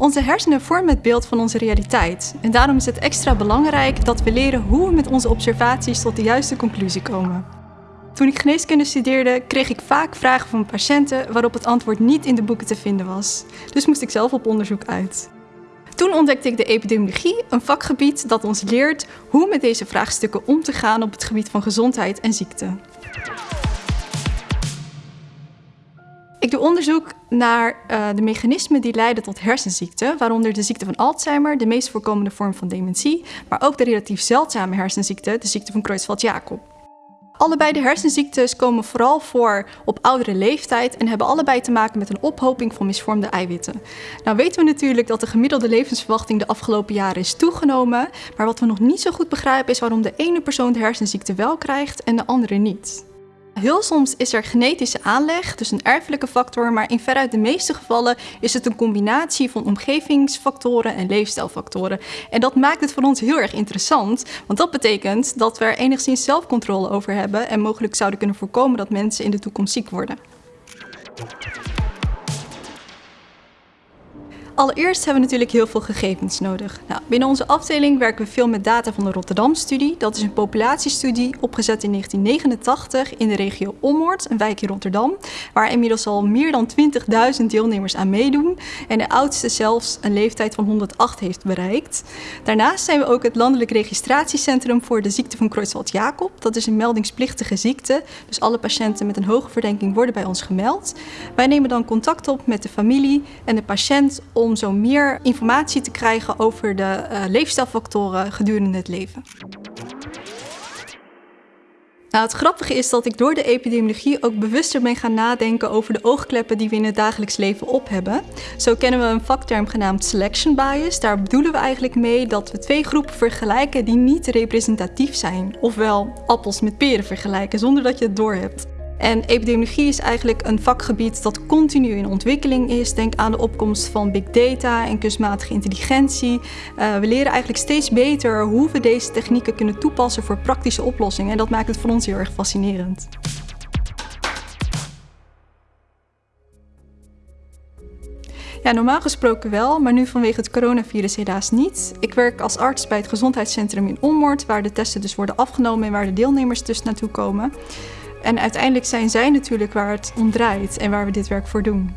Onze hersenen vormen het beeld van onze realiteit. En daarom is het extra belangrijk dat we leren hoe we met onze observaties tot de juiste conclusie komen. Toen ik geneeskunde studeerde, kreeg ik vaak vragen van patiënten waarop het antwoord niet in de boeken te vinden was. Dus moest ik zelf op onderzoek uit. Toen ontdekte ik de epidemiologie, een vakgebied dat ons leert hoe met deze vraagstukken om te gaan op het gebied van gezondheid en ziekte. Ik doe onderzoek naar uh, de mechanismen die leiden tot hersenziekten, waaronder de ziekte van Alzheimer, de meest voorkomende vorm van dementie, maar ook de relatief zeldzame hersenziekte, de ziekte van Creutzfeldt-Jakob. Allebei de hersenziektes komen vooral voor op oudere leeftijd en hebben allebei te maken met een ophoping van misvormde eiwitten. Nou weten we natuurlijk dat de gemiddelde levensverwachting de afgelopen jaren is toegenomen, maar wat we nog niet zo goed begrijpen is waarom de ene persoon de hersenziekte wel krijgt en de andere niet. Heel soms is er genetische aanleg, dus een erfelijke factor, maar in veruit de meeste gevallen is het een combinatie van omgevingsfactoren en leefstijlfactoren. En dat maakt het voor ons heel erg interessant, want dat betekent dat we er enigszins zelfcontrole over hebben en mogelijk zouden kunnen voorkomen dat mensen in de toekomst ziek worden. Allereerst hebben we natuurlijk heel veel gegevens nodig. Nou, binnen onze afdeling werken we veel met data van de Rotterdam-studie. Dat is een populatiestudie opgezet in 1989 in de regio Ommoord, een wijk in Rotterdam, waar inmiddels al meer dan 20.000 deelnemers aan meedoen en de oudste zelfs een leeftijd van 108 heeft bereikt. Daarnaast zijn we ook het landelijk registratiecentrum voor de ziekte van Creutzfeldt-Jakob. Dat is een meldingsplichtige ziekte, dus alle patiënten met een hoge verdenking worden bij ons gemeld. Wij nemen dan contact op met de familie en de patiënt om om zo meer informatie te krijgen over de uh, leefstijlfactoren gedurende het leven. Nou, het grappige is dat ik door de epidemiologie ook bewuster ben gaan nadenken over de oogkleppen die we in het dagelijks leven op hebben. Zo kennen we een vakterm genaamd selection bias. Daar bedoelen we eigenlijk mee dat we twee groepen vergelijken die niet representatief zijn. Ofwel appels met peren vergelijken zonder dat je het doorhebt. En epidemiologie is eigenlijk een vakgebied dat continu in ontwikkeling is. Denk aan de opkomst van big data en kunstmatige intelligentie. Uh, we leren eigenlijk steeds beter hoe we deze technieken kunnen toepassen voor praktische oplossingen. En dat maakt het voor ons heel erg fascinerend. Ja, normaal gesproken wel, maar nu vanwege het coronavirus helaas niet. Ik werk als arts bij het gezondheidscentrum in Onmoord, waar de testen dus worden afgenomen en waar de deelnemers dus naartoe komen. En uiteindelijk zijn zij natuurlijk waar het om draait en waar we dit werk voor doen.